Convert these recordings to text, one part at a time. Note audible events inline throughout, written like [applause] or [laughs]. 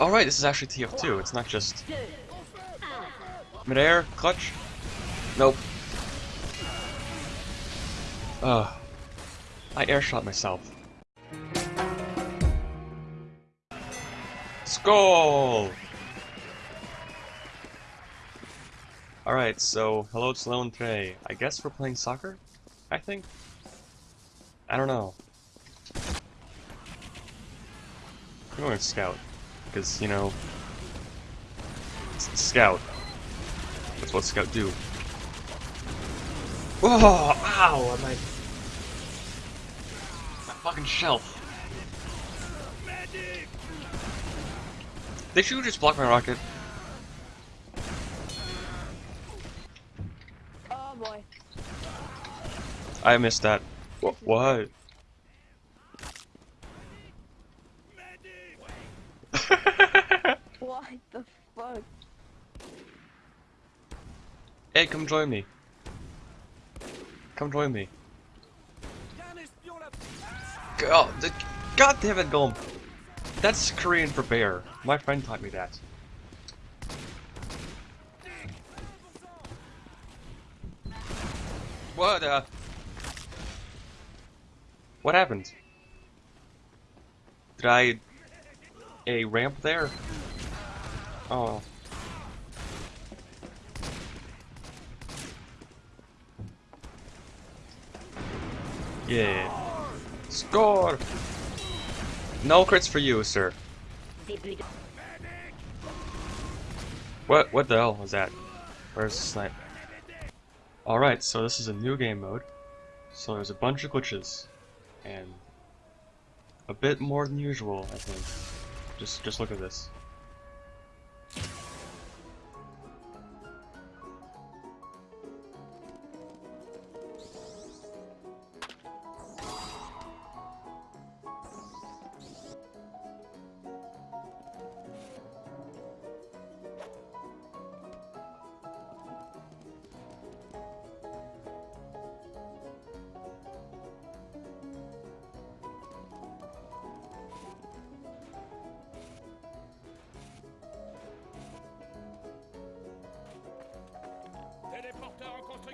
Oh, Alright, this is actually TF2, it's not just... Midair, clutch? Nope. Ugh. I airshot myself. Skull! Alright, so, hello it's Lone Trey. I guess we're playing soccer? I think? I don't know. I'm going to scout. Because, you know... Scout. That's what scout do. Oh, ow! My, my fucking shelf. They should just block my rocket. Oh boy. I missed that. What? What the fuck? hey, come join me. Come join me. God, the, God damn it, Golem. That's Korean for bear. My friend taught me that. What, uh... What happened? Did I... A ramp there? Oh. Yeah. Score! No crits for you, sir. What what the hell was that? Where's the snipe? Alright, so this is a new game mode. So there's a bunch of glitches. And a bit more than usual, I think. Just just look at this.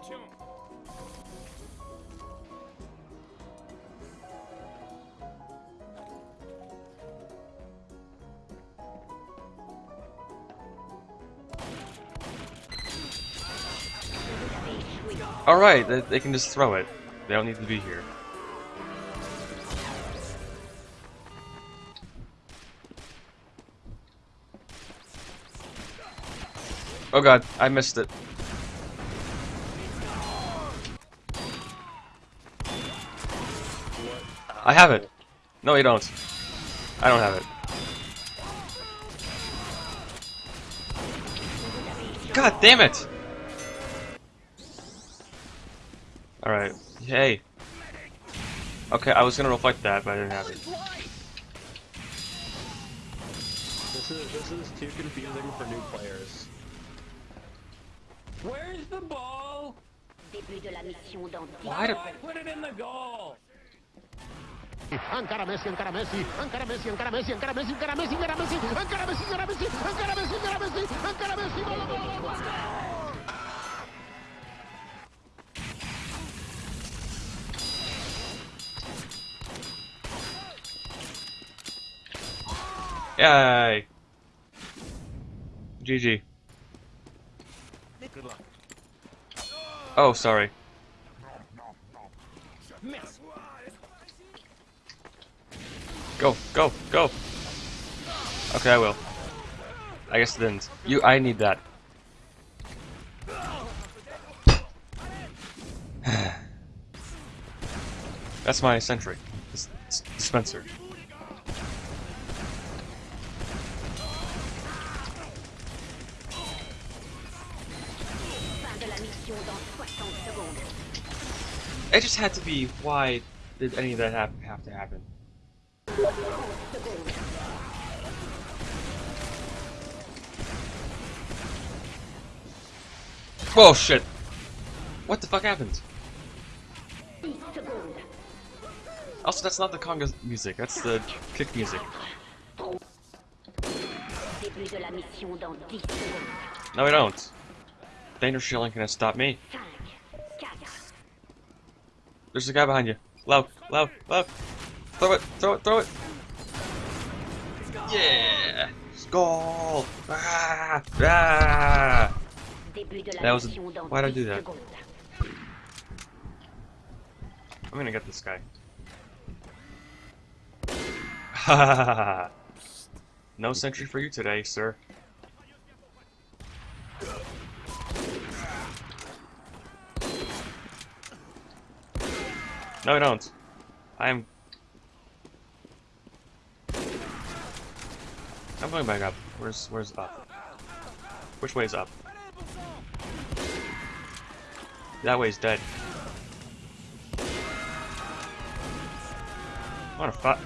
Construction. Alright, they, they can just throw it. They don't need to be here. Oh god, I missed it. I have it. No, you don't. I don't have it. God damn it! Alright. Hey. Okay, I was gonna reflect that, but I didn't have it. This is this is too confusing for new players. Where's the ball? Début de la mission dans dix Why did I put it in the goal. Encara Messi, encara Messi, encara Messi, encara Messi, encara Messi, encara Messi, encara Messi, encara Messi, encara Messi, encara Messi, encara Messi, encara Messi, gol, gol, gol, gol. Yay! GG. Good luck. Oh, sorry. Go, go, go! Okay, I will. I guess it didn't. You, I need that. [sighs] That's my sentry. Dis dis dispenser. fin de la mission dans 60 secondes. It just had to be. Why did any of that have, have to happen? Whoa, shit! What the fuck happened? Also, that's not the conga music, that's the kick music. Début de la mission dans 10 secondes. No, we don't. Danger shielding can stop me. There's a guy behind you. Low, low, low. Throw it, throw it, throw it. Yeah! Skull! Ah! Ah! That was a- why'd I do that? I'm gonna get this guy. [laughs] No sentry for you today, sir. No, I don't. I'm. I'm going back up. Where's Where's up? Which way's up? That way's dead. I'm on a five.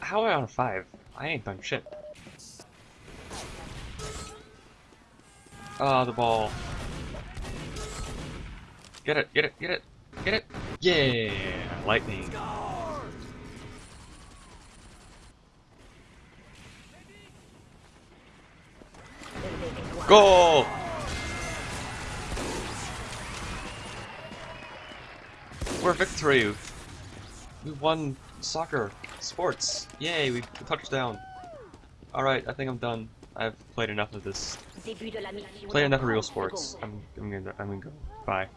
How am I on a five? I ain't done shit. Ah, the ball. Get it, get it, get it, get it. Yeah, lightning. Goal! We're victory. We won soccer, sports. Yay, we touchdown. Alright, I think I'm done. I've played enough of this. Début de la mission Played enough of real sports. I'm, I'm gonna, I'm gonna go. Bye.